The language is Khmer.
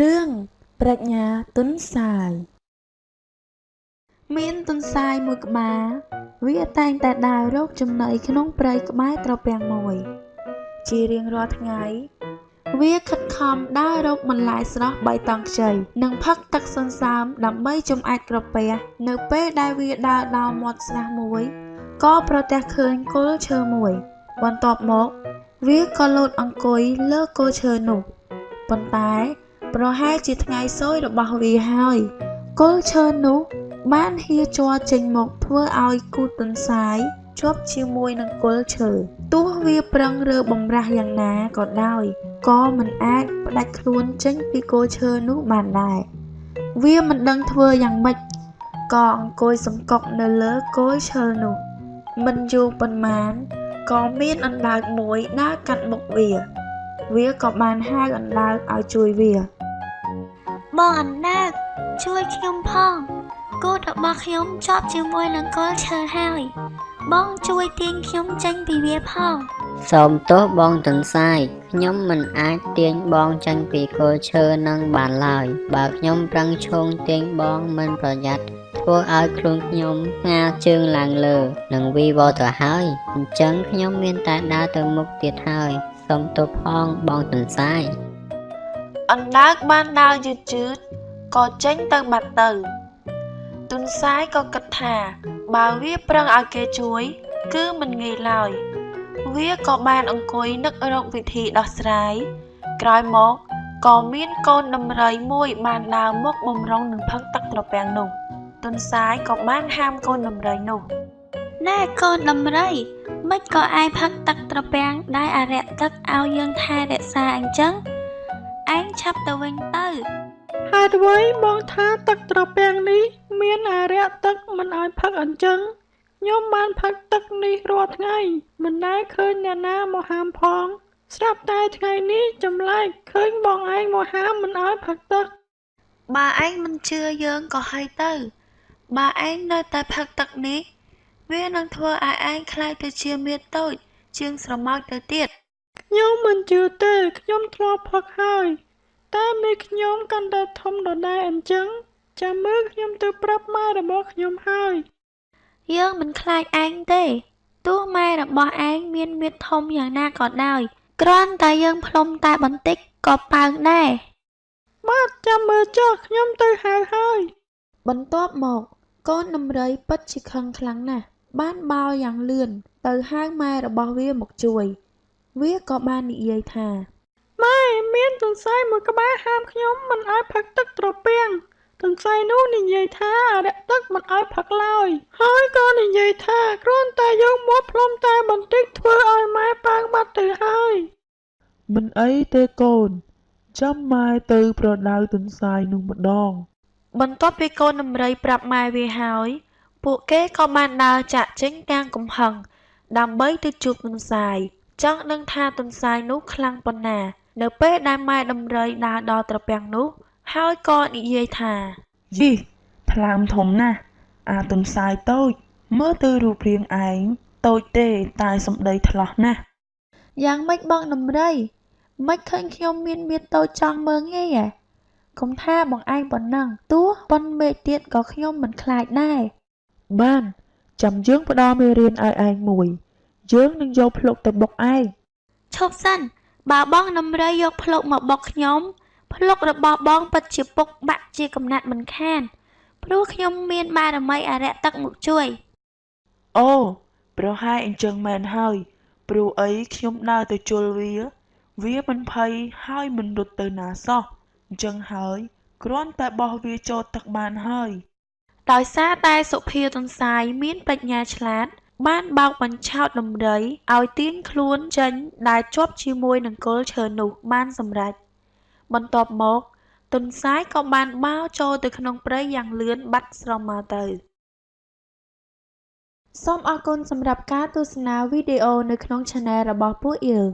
រឿងប្រាជ្ញាទន្សាយមានទន្សាយមួយក្បាលវាតែងតែដើររកចំណីក្នុងព្រៃក្បែរត្រពាំងមួយ ជារៀងរាល់ថ្ងៃ វាខិតខំដើររកបន្លែស្រស់បៃតងខ្ចីនិងផឹកទឹកសន្សើមដើម្បីចម្អែតក្រពះនៅពេលដែលវាដើរដល់មាត់ស្រះមួយក៏ប្រទះឃើញគល់ឈើមួយ បន្ទាប់មក វាក៏លោតអង្គុយលើគល់ឈើនោះប៉ុន្តែ ប្រហែលជាថ្ងៃសោយរបស់វាហើយ គល់ឈើនោះ បានហៀជ័រចេញមកធ្វើឲ្យគូទន្សាយជាប់ជាមួយនឹងគល់ឈើទោះវាប្រឹងរើបំរាស់យ៉ាងណាក៏ដោយក៏មិនអាចផ្ដាច់ខ្លួនចេញពីគល់ឈើនោះបានដែរវាមិនដឹងធ្វើយ៉ាងម៉េចក៏អង្គុយសង្កត់នៅលើគល់ឈើនោះ មិនយូរប៉ុន្មានក៏មានអណ្ដើកមួយដើរកាត់មុខវា វាក៏បានហៅអណ្ដើកឲ្យជួយវា បងអណ្ដើកជួយខ្ញុំផងគោរបស់ខ្ញុំជាប់ជាមួយនឹងគល់ឈើហើយបងជួយទាញខ្ញុំចេញពីវាផងសូមទោសបងទន្សាយខ្ញុំមិនអាចទាញបងចេញពីគល់ឈើនឹងបានឡើយ បើខ្ញុំប្រឹងឈោងទាញបងមិនប្រយ័ត្នធ្វើឲ្យខ្លួនខ្ញុំស្ងាជើងឡើងលើនិងវីវទៅហើយអញ្ចឹងខ្ញុំមានតែដើរទៅមុខទៀតហើយសូមទោសផងបងទន្សាយ អណ្ដើកបានដើរយឺតយឺតក៏ចេញទៅបាត់ទៅទុនសាយក៏គិតថាបើវាប្រឹងឲ្យគេជួយ គឺមិនងាយឡើយវាក៏បានអង្គុយនឹករកវិធីដោះស្រាយក្រោយមកក៏មានកូនដំរីមួយបានដើរមកបំរុងនឹងផឹកទឹកត្រពាំងនោះទុនសាយក៏បានហាមកូនដំរីនោះណែកូនដំរីមិនក៏ឯងផឹកទឹកត្រពាំងដែលអរិយទឹកឲ្យយើងថែរក្សាអញ្ចឹង ឯងឆាប់ទៅវិញទៅហេតុអ្វីបងថាទឹកត្រពាំងនេះ មានអារក្សទឹកមិនឲ្យផឹកអញ្ចឹងខ្ញុំបានផឹកទឹកនេះរាល់ថ្ងៃ មិនដែលឃើញអ្នកណាមកហាមផង ស្រាប់តែថ្ងៃនេះចម្លែកឃើញបងឯងមកហាមមិនឲ្យផឹកទឹកបើឯងមិនជឿយើងក៏ហើយទៅបើឯងនៅតែផឹកទឹកនេះ វានឹងធ្វើឲ្យឯងខ្លាចទៅជាមាតូច ជាងស្រមោចទៅទៀត ខ្ញុំមិនជឿទេខ្ញុំធ្លាប់ផឹកហើយតែមេខ្ញុំកាន់តែធំដដែលអញ្ចឹងចាំមើលខ្ញុំទៅប្រាប់ម៉ែរបស់ខ្ញុំហើយយើងមិនខ្លាចឯងទេទោះម៉ែរបស់ឯងមានមាឌធំយ៉ាងណាក៏ដោយគ្រាន់តែយើងផ្លុំតែបន្តិចក៏ប៉ើងដែរបាទចាំមើលចុះខ្ញុំទៅហៅហើយបន្ទាប់មកកូនដំរីពិតជាខឹងខ្លាំងណាស់បានបោលយ៉ាងលឿនទៅហៅម៉ែរបស់វាមកជួយ វាក៏បាននិយាយថាម៉ែមានទន្សាយមួយក្បាលហាមខ្ញុំមិនឲ្យផឹកទឹកត្រពាំងទន្សាយនោះនិយាយថាអរិយទឹកមិនឲ្យផឹកឡើយហើយក៏និយាយថាគ្រាន់តែយកមាត់ផ្លុំតែបន្តិចធ្វើឲ្យម៉ែប៉ាងបាត់ទៅហើយមិនអីទេកូន ចាំម៉ែទៅប្រដៅទន្សាយនោះម្ដង បន្ទាប់ពីកូនដំរីប្រាប់ម៉ែវាហើយ ពួកគេក៏បានដើរចាក់ចេញទាំងកំហឹងដើម្បីទៅជួបទន្សាយ ចង់ដឹងថាទន្សាយនោះខ្លាំងប៉ុណ្ណា នៅពេលដែលម៉ែដំរីដើរដល់ត្រពាំងនោះ ហើយក៏និយាយថាយីថ្លើមធំណាស់អាទន្សាយតូច មើលទៅរូបរាងឯងតូចទេតែសម្ដីថ្លោះណាស់យ៉ាងម៉េចបងដំរីមិនឃើញខ្ញុំមានមាឌតូចចង់មើងងាយហ៎កុំថាបងឯងប៉ុណ្ណឹងទោះប៉ុនមេឃទៀតក៏ខ្ញុំមិនខ្លាចដែរបានចាំយើងផ្ដល់មេរៀនឲ្យឯងមួយ យើងនឹងយកភ្លុកទៅបុកឯងឈប់សិនបើបងដំរីយកភ្លុកមកបុកខ្ញុំភ្លុករបស់បងពិតជាពុកបាក់ជាកំណាត់មិនខាន ព្រោះខ្ញុំមានបារមីអរិយទឹកមកជួយអូប្រហែលអញ្ចឹងមែនហើយព្រោះអីខ្ញុំដើរទៅជល់វា វាមិនភ័យហើយមិនរត់ទៅណាសោះអញ្ចឹងហើយគ្រាន់តែបោះវាចូលទឹកបានហើយដោយសារតែសុភាទន្សាយមានប្រាជ្ញាឆ្លាត បានបោកបញ្ឆោតដំរីឲ្យទាញខ្លួនចេញដែលជាប់ជាមួយនឹងគល់ឈើនោះបានសម្រេចបន្ទាប់មកទន្សាយក៏បានបោលចូលទៅក្នុងព្រៃយ៉ាងលឿនបាត់ស្រមោលទៅសូមអរគុណសម្រាប់ការទស្សនាវីដេអូនៅក្នុង Channel របស់ពួកយើង